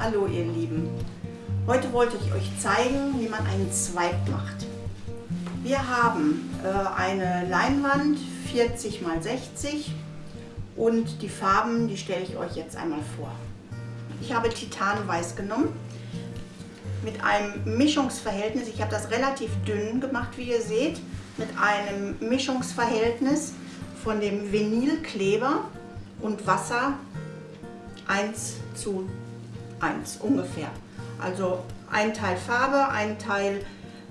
Hallo ihr Lieben. Heute wollte ich euch zeigen, wie man einen Zweig macht. Wir haben äh, eine Leinwand 40 x 60 und die Farben, die stelle ich euch jetzt einmal vor. Ich habe Titanweiß genommen mit einem Mischungsverhältnis, ich habe das relativ dünn gemacht, wie ihr seht, mit einem Mischungsverhältnis von dem Vinylkleber und Wasser 1 zu 1 ungefähr. Also ein Teil Farbe, ein Teil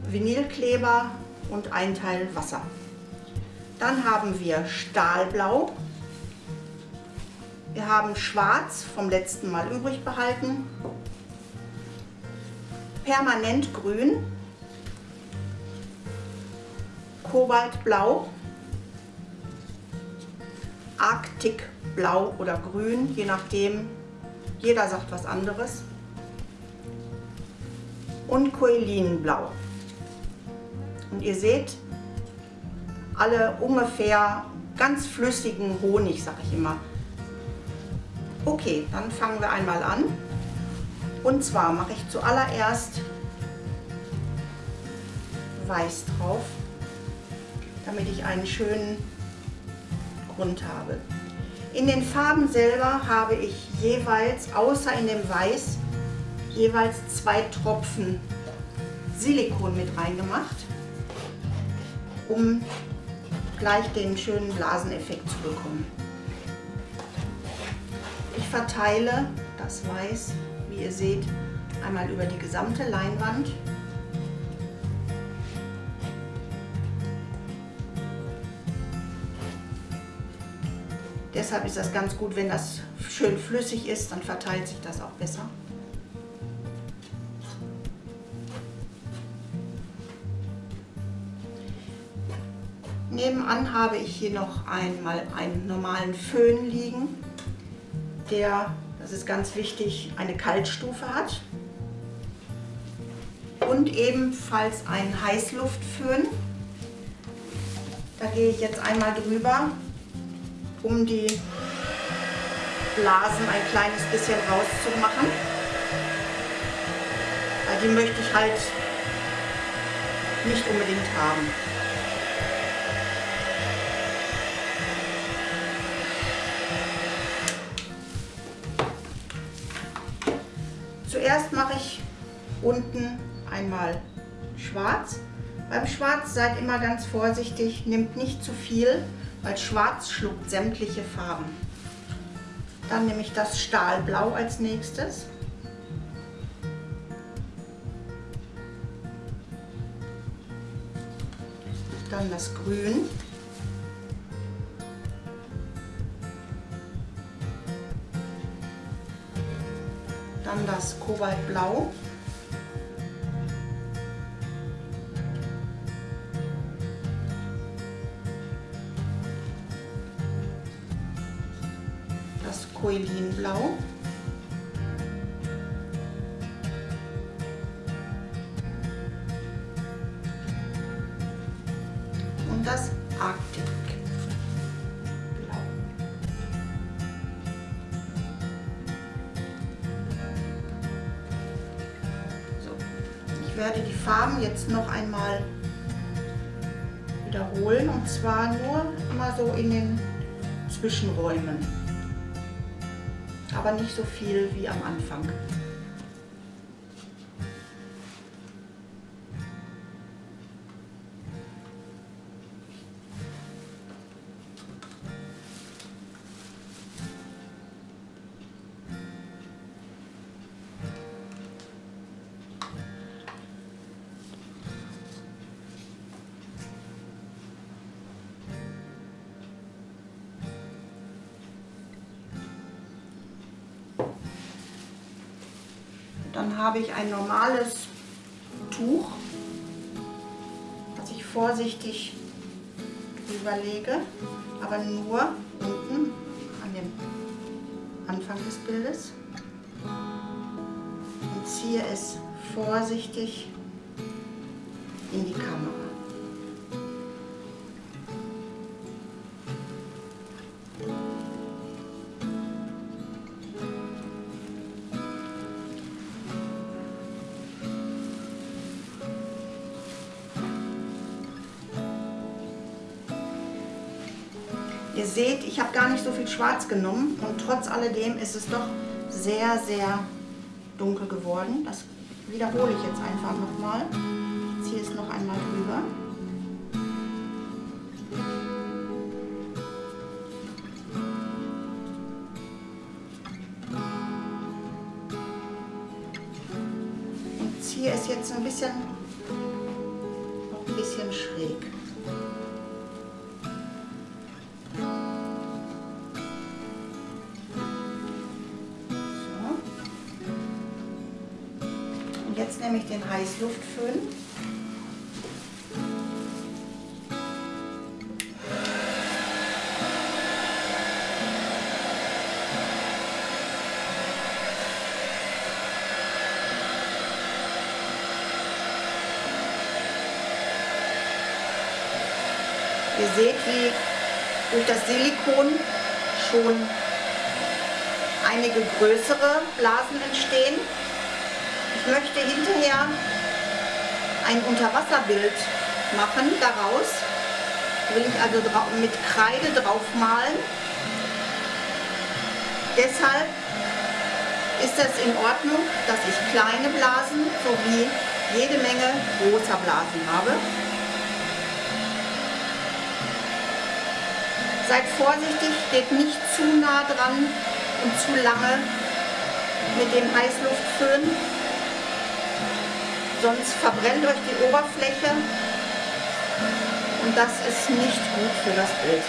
Vinylkleber und ein Teil Wasser. Dann haben wir Stahlblau. Wir haben Schwarz vom letzten Mal übrig behalten. Permanentgrün. Kobaltblau. Arktikblau oder Grün, je nachdem. Jeder sagt was anderes. Und Koelinblau. Und ihr seht, alle ungefähr ganz flüssigen Honig, sage ich immer. Okay, dann fangen wir einmal an. Und zwar mache ich zuallererst Weiß drauf, damit ich einen schönen Grund habe. In den Farben selber habe ich jeweils, außer in dem Weiß, jeweils zwei Tropfen Silikon mit reingemacht, um gleich den schönen Blaseneffekt zu bekommen. Ich verteile das Weiß, wie ihr seht, einmal über die gesamte Leinwand Deshalb ist das ganz gut, wenn das schön flüssig ist, dann verteilt sich das auch besser. Nebenan habe ich hier noch einmal einen normalen Föhn liegen, der, das ist ganz wichtig, eine Kaltstufe hat. Und ebenfalls einen Heißluftföhn. Da gehe ich jetzt einmal drüber um die Blasen ein kleines bisschen rauszumachen. Weil die möchte ich halt nicht unbedingt haben. Zuerst mache ich unten einmal schwarz. Beim Schwarz seid immer ganz vorsichtig, nehmt nicht zu viel, weil Schwarz schluckt sämtliche Farben. Dann nehme ich das Stahlblau als nächstes. Dann das Grün. Dann das Kobaltblau. Koelinblau. Und das Arktikblau. So, ich werde die Farben jetzt noch einmal wiederholen und zwar nur mal so in den Zwischenräumen aber nicht so viel wie am Anfang. Dann habe ich ein normales Tuch, das ich vorsichtig überlege, aber nur unten an dem Anfang des Bildes und ziehe es vorsichtig in die Kamera. Ihr seht, ich habe gar nicht so viel Schwarz genommen und trotz alledem ist es doch sehr, sehr dunkel geworden. Das wiederhole ich jetzt einfach nochmal. Ziehe es noch einmal drüber. Und ziehe es jetzt ein bisschen, ein bisschen schräg. Jetzt nehme ich den Heißluftföhn. Ihr seht, wie durch das Silikon schon einige größere Blasen entstehen. Ich möchte hinterher ein Unterwasserbild machen daraus. Will ich also mit Kreide drauf malen. Deshalb ist es in Ordnung, dass ich kleine Blasen sowie jede Menge großer Blasen habe. Seid vorsichtig, geht nicht zu nah dran und zu lange mit dem Heißluftföhn sonst verbrennt euch die Oberfläche und das ist nicht gut für das Bild.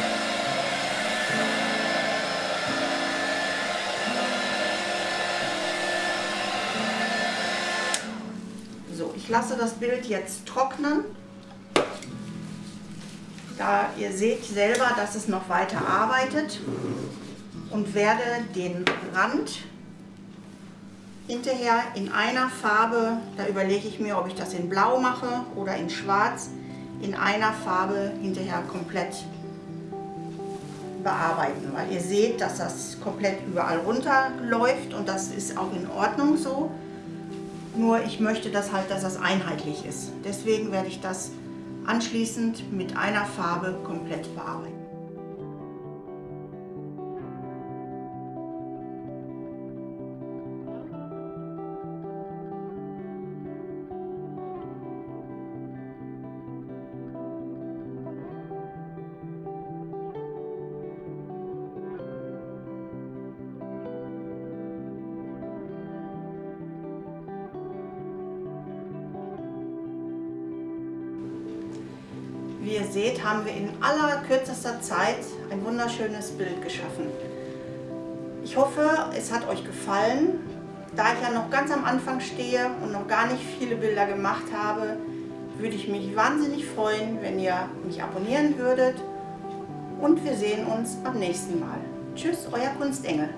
So, ich lasse das Bild jetzt trocknen. Da ihr seht selber, dass es noch weiter arbeitet und werde den Rand hinterher in einer Farbe, da überlege ich mir, ob ich das in blau mache oder in schwarz, in einer Farbe hinterher komplett bearbeiten, weil ihr seht, dass das komplett überall runterläuft und das ist auch in Ordnung so. Nur ich möchte das halt, dass das einheitlich ist. Deswegen werde ich das anschließend mit einer Farbe komplett bearbeiten. Wie ihr seht, haben wir in aller kürzester Zeit ein wunderschönes Bild geschaffen. Ich hoffe, es hat euch gefallen. Da ich ja noch ganz am Anfang stehe und noch gar nicht viele Bilder gemacht habe, würde ich mich wahnsinnig freuen, wenn ihr mich abonnieren würdet. Und wir sehen uns beim nächsten Mal. Tschüss, euer Kunstengel.